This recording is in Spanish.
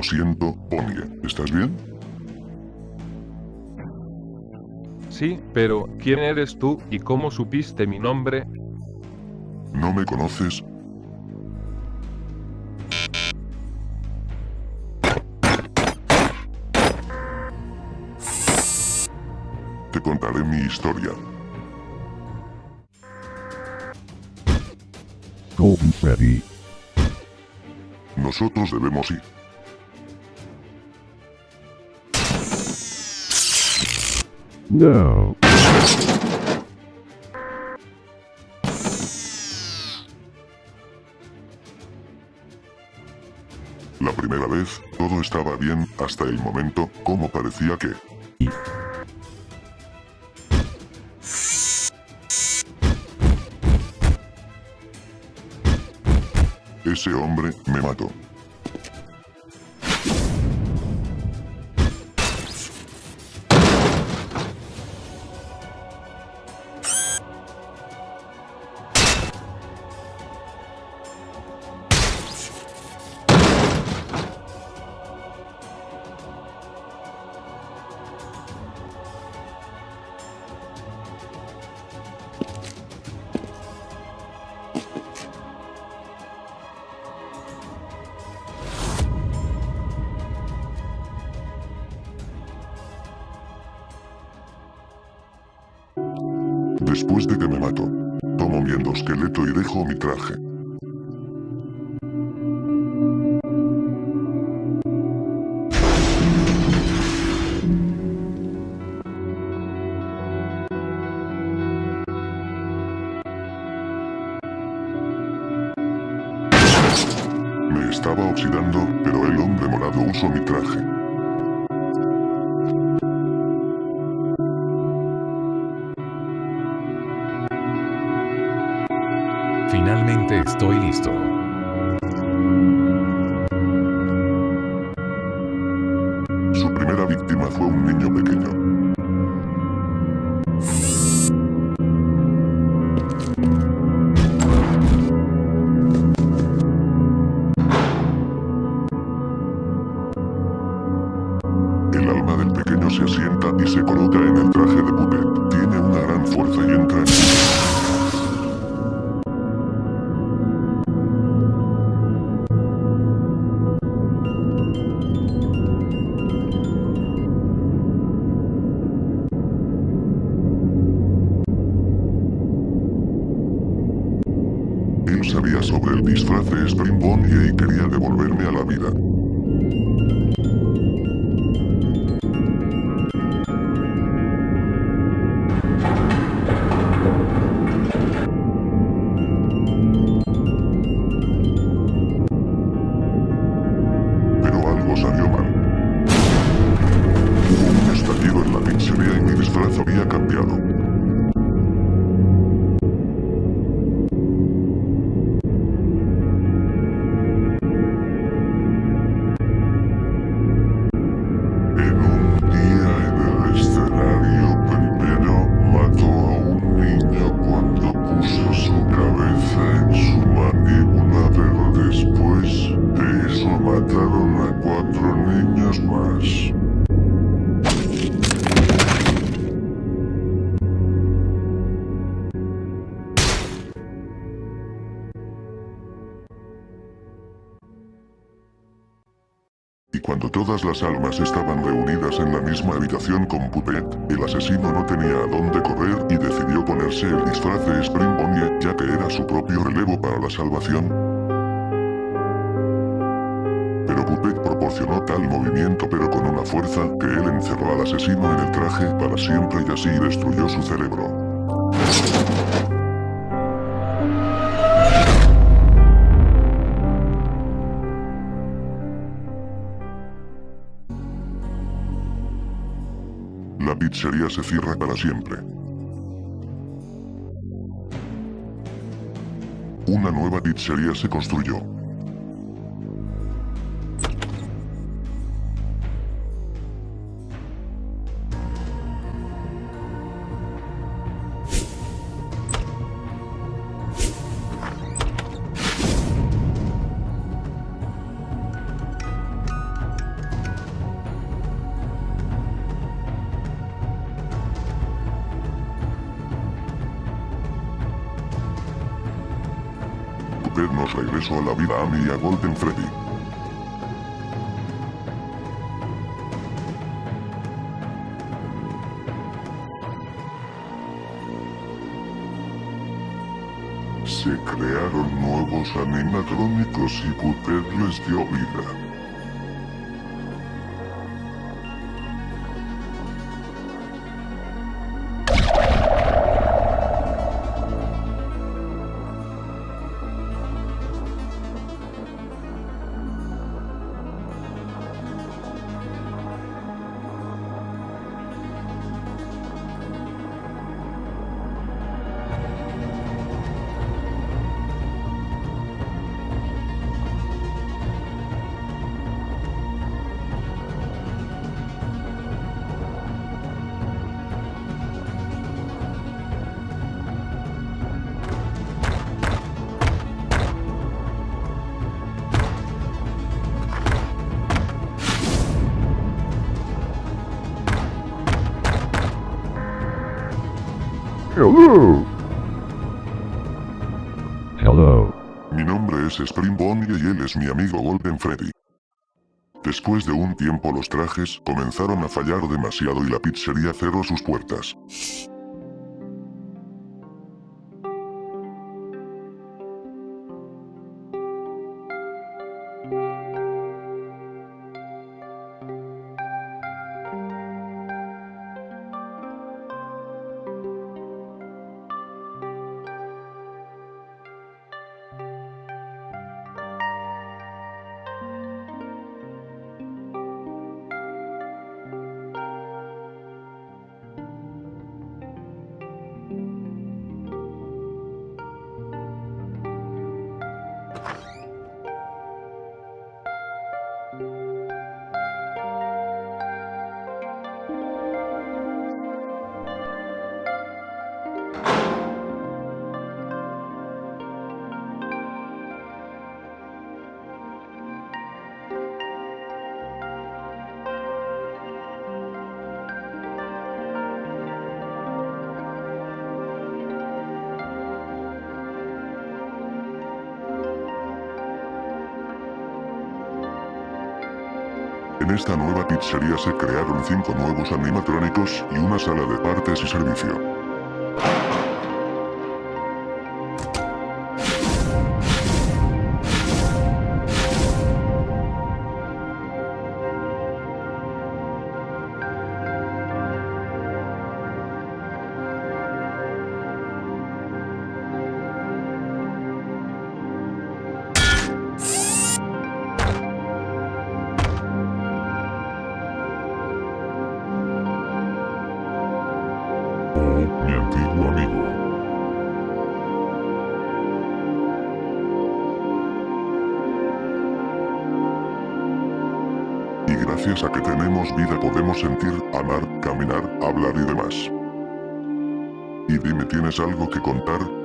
Lo siento, Pony. ¿Estás bien? Sí, pero ¿quién eres tú y cómo supiste mi nombre? ¿No me conoces? Te contaré mi historia. Ready. Nosotros debemos ir. No. La primera vez, todo estaba bien hasta el momento, como parecía que... Ese hombre me mató. Después de que me mato, tomo mi endoesqueleto y dejo mi traje. Me estaba oxidando, pero el hombre morado usó mi traje. Estoy listo. Él sabía sobre el disfraz de Spring Bonnie y quería devolverme a la vida. Todas las almas estaban reunidas en la misma habitación con Puppet, el asesino no tenía a dónde correr y decidió ponerse el disfraz de Spring Bonnie, ya que era su propio relevo para la salvación. Pero Puppet proporcionó tal movimiento pero con una fuerza que él encerró al asesino en el traje para siempre y así destruyó su cerebro. Pizzería se cierra para siempre. Una nueva pizzería se construyó. Devolvernos regreso a la vida a mí y a Golden Freddy. Se crearon nuevos animatrónicos y Cooper les dio vida. Hello. Hello. Mi nombre es Spring Bonnie y él es mi amigo Golden Freddy. Después de un tiempo los trajes comenzaron a fallar demasiado y la pizzería cerró sus puertas. En esta nueva pizzería se crearon cinco nuevos animatrónicos y una sala de partes y servicio. Amigo. Y gracias a que tenemos vida podemos sentir, amar, caminar, hablar y demás. Y dime, ¿tienes algo que contar?